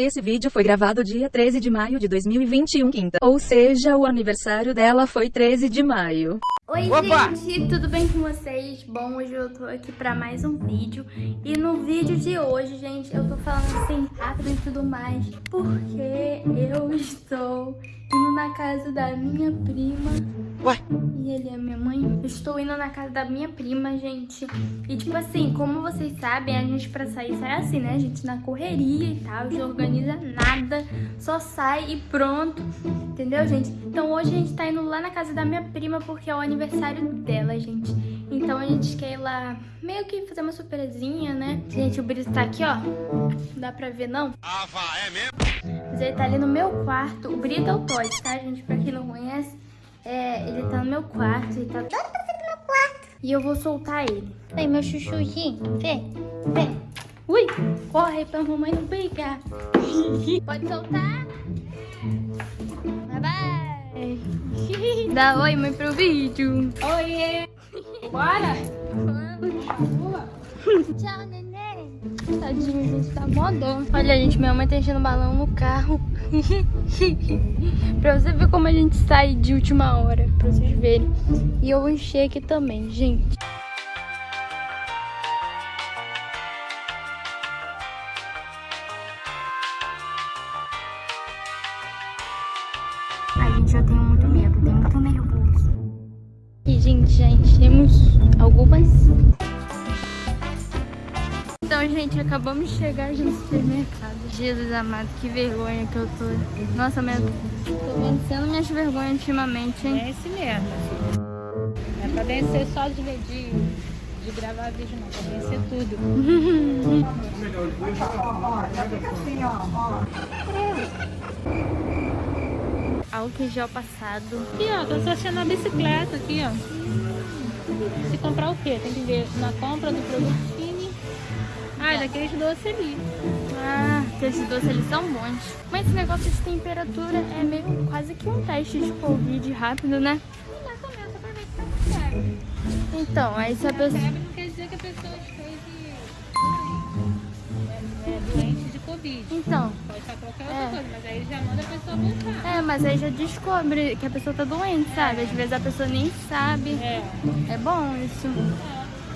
Esse vídeo foi gravado dia 13 de maio de 2021, quinta. Ou seja, o aniversário dela foi 13 de maio. Oi, Opa! gente, tudo bem com vocês? Bom, hoje eu tô aqui pra mais um vídeo. E no vídeo de hoje, gente, eu tô falando assim rápido e tudo mais, porque eu estou indo na casa da minha prima. Ué? E ele é minha mãe. Eu estou indo na casa da minha prima, gente. E tipo assim, como vocês sabem, a gente pra sair sai assim, né? A gente na correria e tal, não organiza nada, só sai e pronto. Entendeu, gente? Então hoje a gente tá indo lá na casa da minha prima porque é o aniversário dela, gente. Então a gente quer ir lá meio que fazer uma surpresinha, né? Gente, o Brito tá aqui, ó. Não dá pra ver, não? Ah, vá, é mesmo? Mas ele tá ali no meu quarto. O Brito é o Todd, tá, gente? Pra quem não conhece, é, ele tá no meu quarto. Ele tá meu quarto. E eu vou soltar ele. Vem, meu chuchuzinho. Vem, vem. Ui, corre pra mamãe não pegar. Pode soltar. Bye, bye. Dá oi, mãe, pro vídeo. Oiê! Bora! Tchau, neném. Tadinho, gente, tá mó dó. Olha, gente, minha mãe tá enchendo balão no carro. pra você ver como a gente sai de última hora, pra vocês verem. E eu vou encher aqui também, gente. Ai, gente, eu tenho muito medo, tenho muito nervoso. E, gente, já enchemos algumas então, gente, acabamos de chegar no supermercado. Jesus amado, que vergonha que eu tô. Nossa, minha... tô vencendo minhas vergonhas ultimamente, hein? É esse mesmo. É pra vencer só de, de, de gravar vídeo, não. Pra vencer tudo. Álcool gel passado. Aqui, ó. Tô associando a bicicleta aqui, ó. Se comprar o quê? Tem que ver na compra do produto. Ah, é daqueles doces ali. Ah, esses doces eles são bons. Mas esse negócio de temperatura é meio quase que um teste de Covid rápido, né? Tá. Então, aí se a pessoa... Não quer dizer que a pessoa esteja é, é doente de Covid. Então, Pode estar qualquer outra É. coisa, mas aí já manda a pessoa voltar. é, mas aí já descobre que a pessoa tá doente, sabe? Às vezes a pessoa nem sabe. É. É bom isso.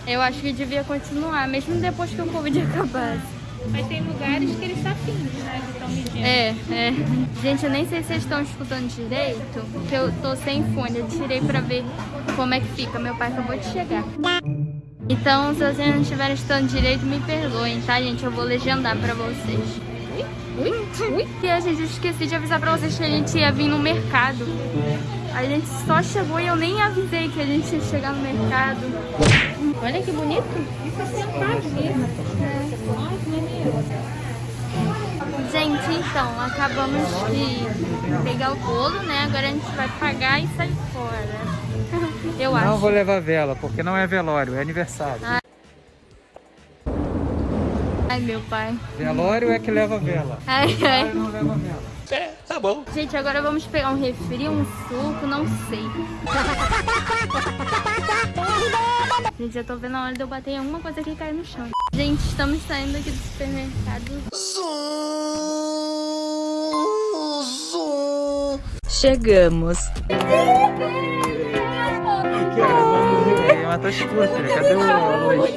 Eu acho que devia continuar, mesmo depois que o Covid acabasse. Mas tem lugares que eles estão fins, né? Que estão medindo. É, é. Gente, eu nem sei se vocês estão escutando direito, porque eu tô sem fone. Eu tirei pra ver como é que fica. Meu pai acabou de chegar. Então, se vocês não estiverem escutando direito, me perdoem, tá, gente? Eu vou legendar pra vocês. Ui, ui. E a gente esqueci de avisar pra vocês que a gente ia vir no mercado. A gente só chegou e eu nem avisei que a gente ia chegar no mercado. Olha que bonito. É sentado mesmo. É? Gente, então, acabamos de pegar o bolo, né? Agora a gente vai pagar e sair fora. Eu acho. Não vou levar vela, porque não é velório, é aniversário. Ai, meu pai. Velório é que leva vela. Ai, ai. Não leva vela. Gente, agora vamos pegar um refri, um suco, não sei. Gente, eu tô vendo a hora de eu bater em alguma coisa que cai no chão. Gente, estamos saindo aqui do supermercado. Chegamos. A luz?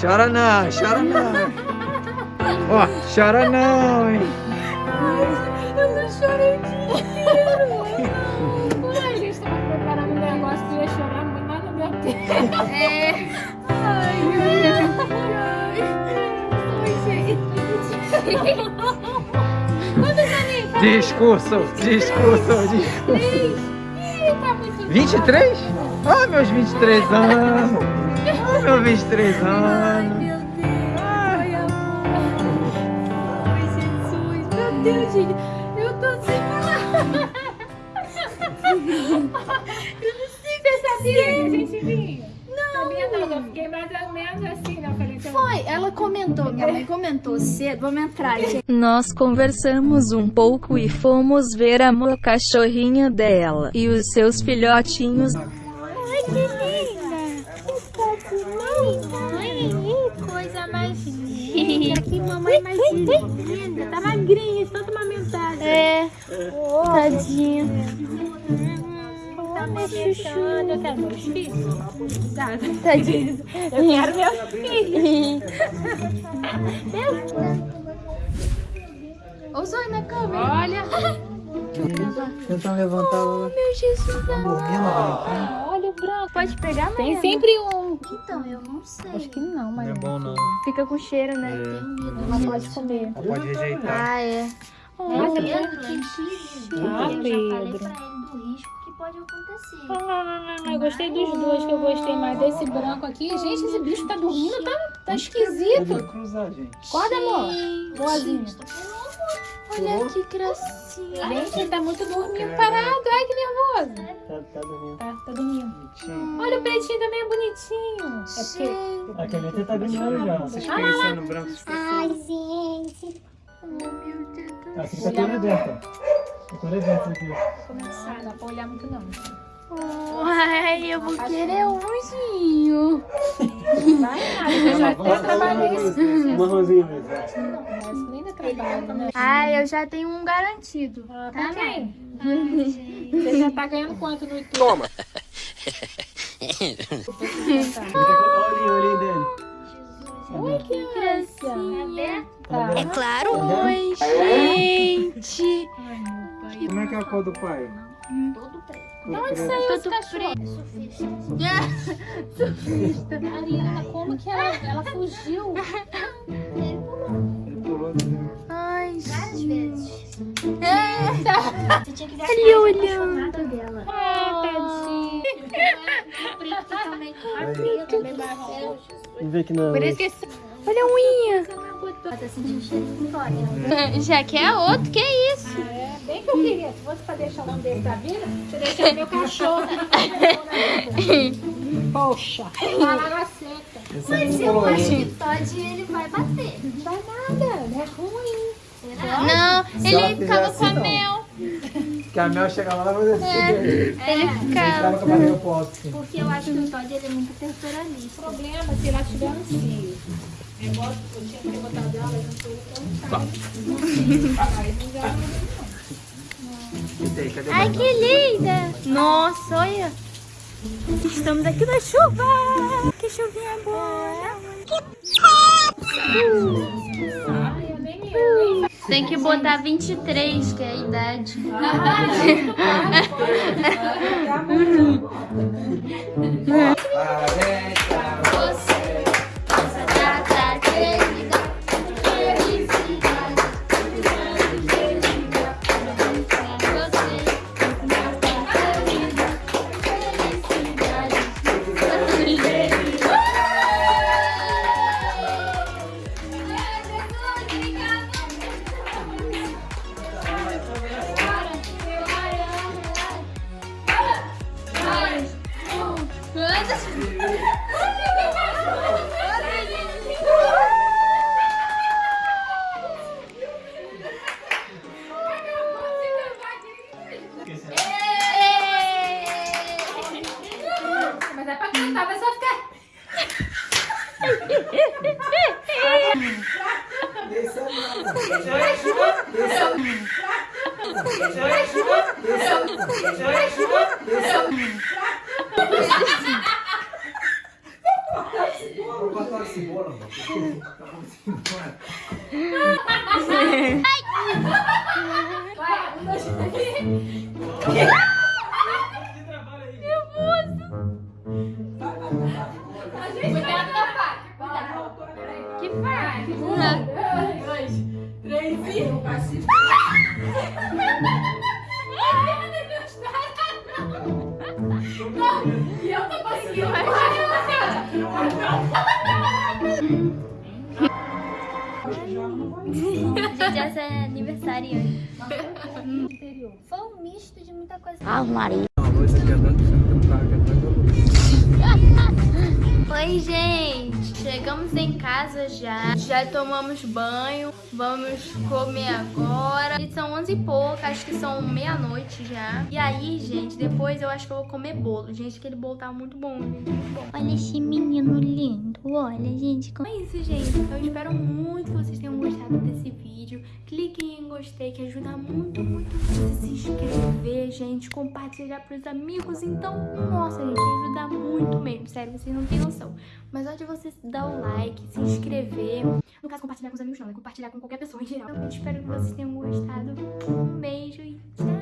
Chora não, chora não. Ó, chora não, hein. É. Ai, ai, ai. Oi, gente. Quantos aninhos? Discurso, discurso, discurso. Ih, tá muito 23? Ah, meus 23 anos. Ah, meus 23 anos. Meu Deus. Ai, amor. Ai, Jesus. Meu Deus, gente. Eu tô sem palavras. Eu não sei Você sabia que a gente vinha. Não, eu fiquei mais ou menos assim, né? Falei, então, Foi, ela comentou, minha mãe comentou cedo, vamos entrar, gente. Nós conversamos um pouco e fomos ver a mo- cachorrinha dela e os seus filhotinhos. Ai, que linda. Que coisa mais linda. Que mamãe mais linda. Tá magrinha, de tanto amamentada. É. Tadinha. Tá amamentando. Eu quero meus filhos. Tadinha. Eu quero meus filhos. Ô, Zói, na câmera. Olha. Tentar levantar ela. Meu Jesus Tá bonitinho. Olha o branco. Pode pegar, Tem Mariana? sempre um. Então, eu não sei. Acho que não, mas Não é bom não. Fica com cheiro, né? não pode comer. Pode rejeitar. Ah, é. Nossa, Pedro tem filho. Ah, eu já falei Pedro. pra ele do risco que pode acontecer. Ah, eu gostei dos dois, que eu gostei mais desse branco aqui. Gente, esse bicho tá dormindo, tá, tá esquisito. Vai cruzar, gente. Acorda, amor. Boazinha. Olha que gracinha. Gente, ele tá muito dormindo parado. Ai, que nervoso. Tá, tá dormindo. Tá, tá dormindo. Olha, o pretinho também é bonitinho. É porque... A caneta tá ganhando já. Vocês conhecendo o branco. Ai, gente. Assim tá toda dentro. Tá toda dentro aqui. Ah, dá pra olhar muito não. Ai, eu vou querer um ursinho. Vai nada, eu já até trabalhei isso. Marronzinho mesmo. Mas nem dá trabalho, né? Ai, eu já tenho um garantido. Ah, tá bem. Você já tá ganhando quanto no YouTube? Toma! Olha o olhinho dele. Oi, que gracinha. É claro. Oi, gente. Como é que é a cor do pai? Todo preto. Onde Saiu esse cachorro. Ariana, como que ela, ela fugiu? Ele pulou. Ai, Várias vezes. É. Você tinha que ver Ele a olhando. dela. Ah, tadinho. O preto também bateu. Vamos ver que esse... olha a unha. Ela tá sentindo cheiro de Vitória. Já quer outro? Que isso? É, bem que eu queria. Se fosse pra deixar um desse da vida, você deixava meu cachorro. Poxa, palavra seca. É Mas eu acho que Todd ele vai bater. Não vai nada, é ruim. Não, Se ele ficava com a não. mel. Que a Mel chegava lá e fazia assim. Ele Ele ficava. ficava com a barriga pro alto. assim. Porque eu acho que o Todd ele é muito O territorialista. problema é se ela tiver um cio. Eu gosto, eu tinha que ter botado ela, eu não sou tão Aí não já Esse aí, cadê o Ai, que linda. Nossa, olha. Estamos aqui na chuva. Que chuvinha boa. Eu nem Tem que botar 23, que é a idade. Parabéns Mas é pra cantar, mas só ficar. Vou はい。Essa é aniversariante. Foi um misto de muita coisa. A luz Oi, gente! Chegamos em casa já. Já tomamos banho. Vamos comer agora. E são 11 e pouco, acho que são meia-noite já. E aí, gente, depois eu acho que eu vou comer bolo. Gente, aquele bolo tá muito bom, gente, muito bom. Olha esse menino lindo. Olha, gente. Como é isso, gente? Eu espero muito que gostado desse vídeo. Cliquem em gostei, que ajuda muito, muito você se inscrever, gente. Compartilhar pros amigos. Então, nossa, gente, ajuda muito mesmo. Sério, vocês não têm noção. Mas antes de você dar o like, se inscrever. No caso, compartilhar com os amigos não, é compartilhar com qualquer pessoa em geral. Eu espero que vocês tenham gostado. Um beijo e tchau!